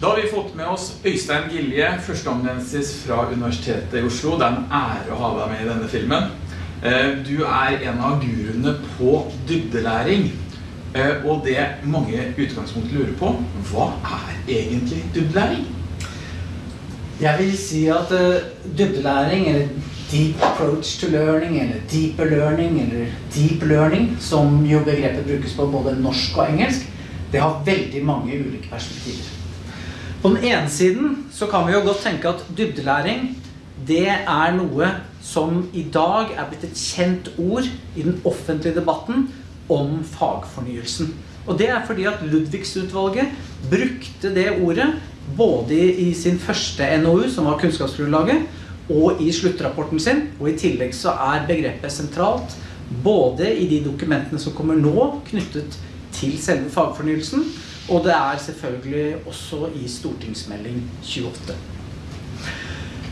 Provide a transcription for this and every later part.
Da har vi fått med oss Øystein Gilje, førsteamanuensis fra Universitetet i Oslo. Det er en ære å ha deg med i denne filmen. Eh, du er en av guruene på dybdelæring. Eh, og det mange utgangspunkt lurer på, hva er egentlig dybdelæring? Jeg vil si at uh, dybdelæring, eller deep approach to learning, eller deeper learning, eller deep learning, som jo begrepet brukes på både norsk og engelsk, det har veldig mange ulike perspektiver. På den ene siden så kan vi jo godt tenke at dybdelæring det er noe som i dag er blitt et kjent ord i den offentlige debatten om fagfornyelsen. Og det er fordi at Ludvigsutvalget brukte det ordet både i sin første NOU, som var kunnskapsgrunnlaget, og i sluttrapporten sin. Og i tillegg så er begrepet sentralt både i de dokumentene som kommer nå knyttet til selve fagfornyelsen, og det er selvfølgelig også i stortingsmelding 28.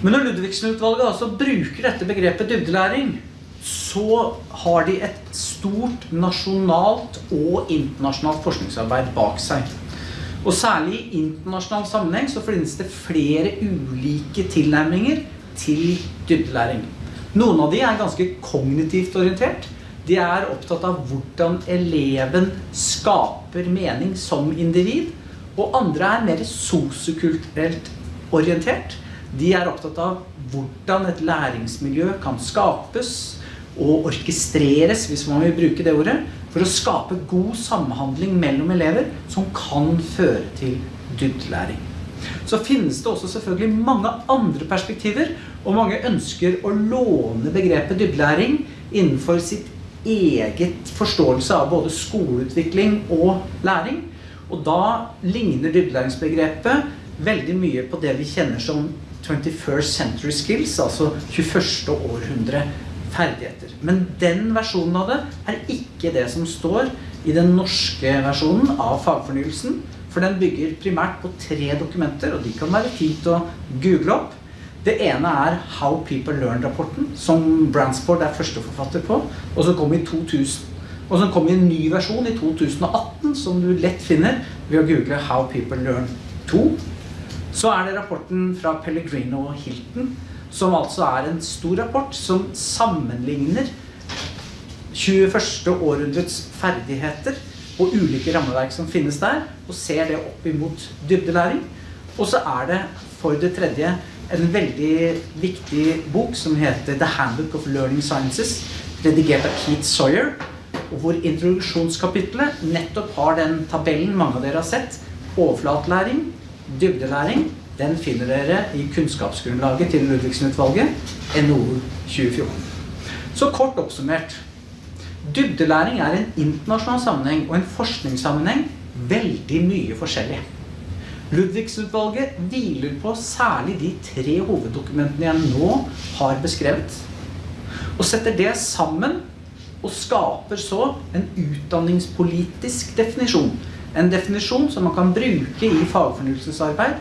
Men når Ludvigsen-utvalget altså bruker dette begrepet dybdelæring, så har de et stort nasjonalt og internasjonalt forskningsarbeid bak seg. Og særlig i internasjonal sammenheng så finnes det flere ulike tilnærminger til dybdelæring. Noen av de er ganske kognitivt orientert. De er opptatt av hvordan eleven skaper mening som individ. Og andre er mer sosiokulturelt orientert. De er opptatt av hvordan et læringsmiljø kan skapes og orkestreres, hvis man vil bruke det ordet, for å skape god samhandling mellom elever som kan føre til dybdelæring. Så finnes det også selvfølgelig mange andre perspektiver, og mange ønsker å låne begrepet dybdelæring innenfor sitt eget forståelse av både skoleutvikling og læring. Og da ligner dybdelæringsbegrepet veldig mye på det vi kjenner som 21st century skills, altså 21. århundre ferdigheter. Men den versjonen av det er ikke det som står i den norske versjonen av fagfornyelsen. For den bygger primært på tre dokumenter, og de kan være fint å google opp. Det ene er How People Learn-rapporten, som Bransport er førsteforfatter på, og som kom i 2000. Og som kom i en ny versjon i 2018, som du lett finner ved å google How People Learn 2. Så er det rapporten fra Pellegrino og Hilton, som altså er en stor rapport som sammenligner 21. århundrets ferdigheter og ulike rammeverk som finnes der, og ser det opp imot dybdelæring. Og så er det for det tredje en veldig viktig bok som heter The Handbook of Learning Sciences, redigert av Keith Sawyer, og hvor introduksjonskapitlet nettopp har den tabellen mange av dere har sett. Overflatlæring, dybdelæring. Den finner dere i kunnskapsgrunnlaget til Ludvigsen-utvalget, NOU 2014. Så kort oppsummert. Dybdelæring er en internasjonal sammenheng og en forskningssammenheng veldig mye forskjellig. Ludvigsutvalget hviler på særlig de tre hoveddokumentene jeg nå har beskrevet, og setter det sammen og skaper så en utdanningspolitisk definisjon. En definisjon som man kan bruke i fagfornyelsesarbeid,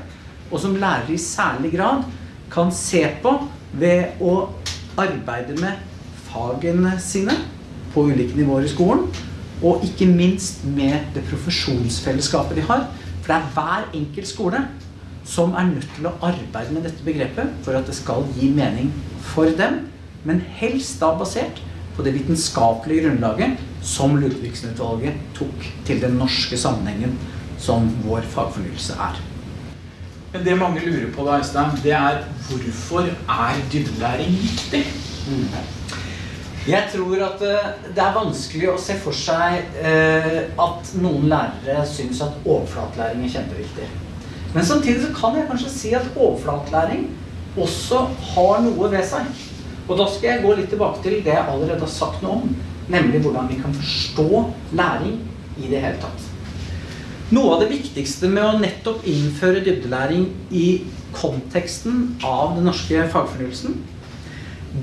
og som lærere i særlig grad kan se på ved å arbeide med fagene sine på ulike nivåer i skolen, og ikke minst med det profesjonsfellesskapet de har, for det er hver enkelt skole som er nødt til å arbeide med dette begrepet for at det skal gi mening for dem, men helst da basert på det vitenskapelige grunnlaget som Ludvigsen-utvalget tok til den norske sammenhengen som vår fagfornyelse er. Men det mange lurer på da, Øystein, det er hvorfor er dybdelæring viktig? Mm. Jeg tror at eh, det er vanskelig å se for seg eh, at noen lærere syns at overflatlæring er kjempeviktig. Men samtidig så kan jeg kanskje si at overflatlæring også har noe ved seg. Og da skal jeg gå litt tilbake til det jeg allerede har sagt noe om, nemlig hvordan vi kan forstå læring i det hele tatt. Noe av det viktigste med å nettopp innføre dybdelæring i konteksten av den norske fagfornyelsen,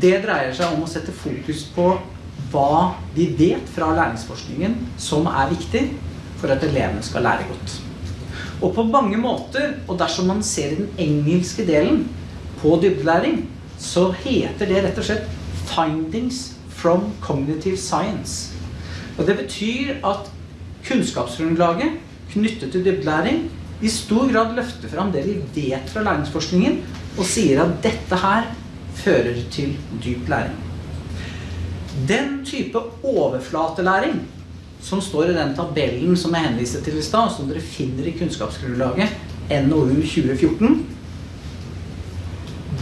det dreier seg om å sette fokus på hva vi vet fra læringsforskningen som er viktig for at elevene skal lære godt. Og på mange måter, og dersom man ser den engelske delen på dybdelæring, så heter det rett og slett 'Findings from Cognitive Science'. Og det betyr at kunnskapsgrunnlaget knyttet til dybdelæring i stor grad løfter fram det vi vet fra læringsforskningen, og sier at dette her fører til dyp læring. Den type overflatelæring som står i den tabellen som jeg henviste til i stad, som dere finner i kunnskapsgrunnlaget NOU 2014,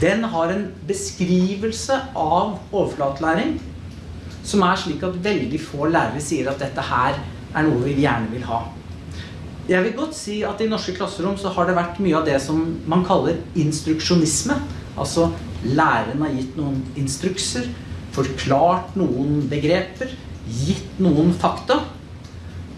den har en beskrivelse av overflatelæring som er slik at veldig få lærere sier at dette her er noe vi gjerne vil ha. Jeg vil godt si at i norske klasserom så har det vært mye av det som man kaller instruksjonisme. Altså læreren har gitt noen instrukser, forklart noen begreper, gitt noen fakta.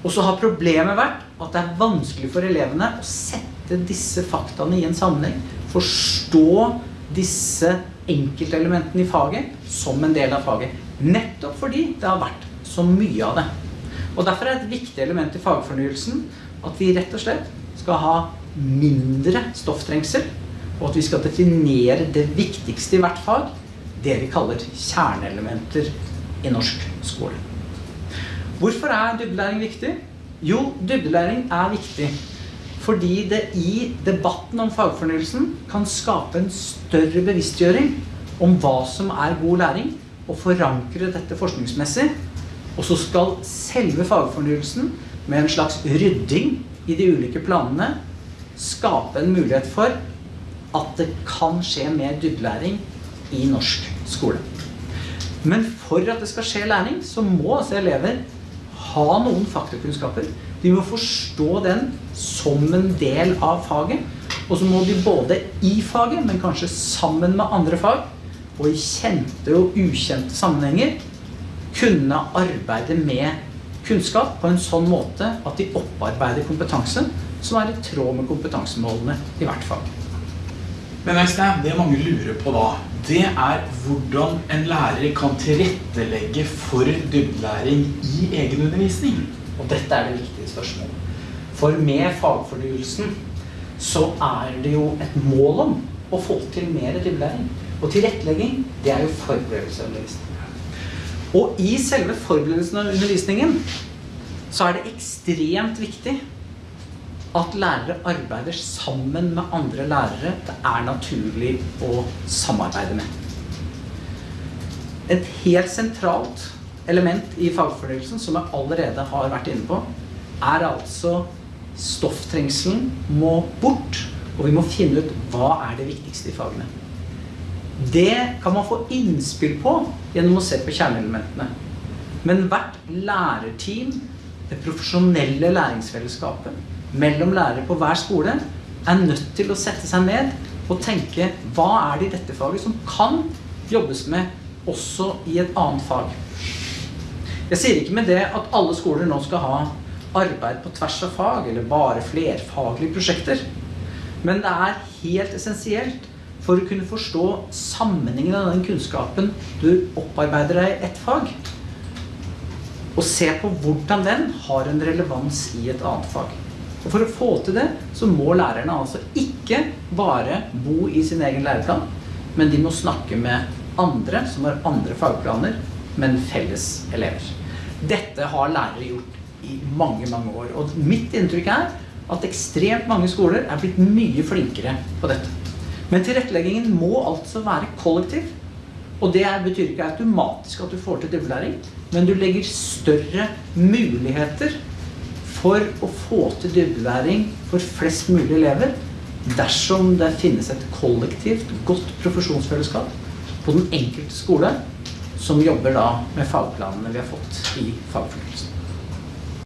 Og så har problemet vært at det er vanskelig for elevene å sette disse faktaene i en sammenheng. Forstå disse enkeltelementene i faget som en del av faget. Nettopp fordi det har vært så mye av det. Og Derfor er et viktig element i fagfornyelsen at vi rett og slett skal ha mindre stofftrengsel, og at vi skal definere det viktigste i hvert fag, det vi kaller kjerneelementer i norsk skole. Hvorfor er dybdelæring viktig? Jo, dybdelæring er viktig fordi det i debatten om fagfornyelsen kan skape en større bevisstgjøring om hva som er god læring, og forankre dette forskningsmessig. Og så skal selve fagfornyelsen med en slags rydding i de ulike planene skape en mulighet for at det kan skje mer dybdelæring i norsk skole. Men for at det skal skje læring, så må altså elever ha noen faktakunnskaper. De må forstå den som en del av faget. Og så må de både i faget, men kanskje sammen med andre fag, og i kjente og ukjente sammenhenger, kunne arbeide med kunnskap på en sånn måte at de opparbeider kompetanse som er i tråd med kompetansemålene i hvert fag. Men Øystein, det mange lurer på da, det er hvordan en lærer kan tilrettelegge for dybdelæring i egen undervisning. Og dette er det viktige spørsmålet. For med fagfornyelsen så er det jo et mål om å få til mer dybdelæring. Og tilrettelegging, det er jo forberedelse av undervisning. Og i selve forberedelsen av undervisningen så er det ekstremt viktig at lærere arbeider sammen med andre lærere det er naturlig å samarbeide med. Et helt sentralt element i fagfornyelsen, som jeg allerede har vært inne på, er altså stofftrengselen må bort, og vi må finne ut hva er det viktigste i fagene. Det kan man få innspill på gjennom å se på kjerneelementene. Men hvert lærerteam, det profesjonelle læringsfellesskapet mellom lærere på hver skole, er nødt til å sette seg ned og tenke hva er det i dette faget som kan jobbes med også i et annet fag. Jeg sier ikke med det at alle skoler nå skal ha arbeid på tvers av fag, eller bare flerfaglige prosjekter. Men det er helt essensielt for å kunne forstå sammenhengen av den kunnskapen du opparbeider deg i ett fag. Og se på hvordan den har en relevans i et annet fag. Og For å få til det, så må lærerne altså ikke bare bo i sin egen læreplan, men de må snakke med andre som har andre fagplaner, men felles elever. Dette har lærere gjort i mange, mange år. Og mitt inntrykk er at ekstremt mange skoler er blitt mye flinkere på dette. Men tilretteleggingen må altså være kollektiv. Og det betyr ikke automatisk at du får til dybdelæring, men du legger større muligheter for å få til dybdelæring for flest mulig elever dersom det finnes et kollektivt, godt profesjonsfellesskap på den enkelte skole som jobber da med fagplanene vi har fått i fagfornyelsen.